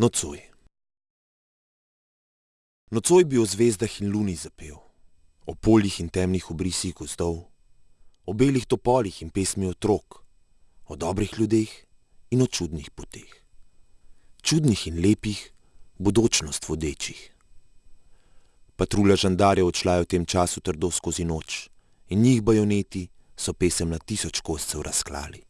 Nocoj. Nocoj bi o zvezdah in luni zapel, o poljih in temnih obrisih gozdov, o belih topolih in pesmi otrok, o dobrih ljudeh in o čudnih poteh. Čudnih in lepih, bodočnost vodečih. Patrulja žandarjev odšla je v tem času trdo skozi noč in njih bajoneti so pesem na tisoč koscev razklali.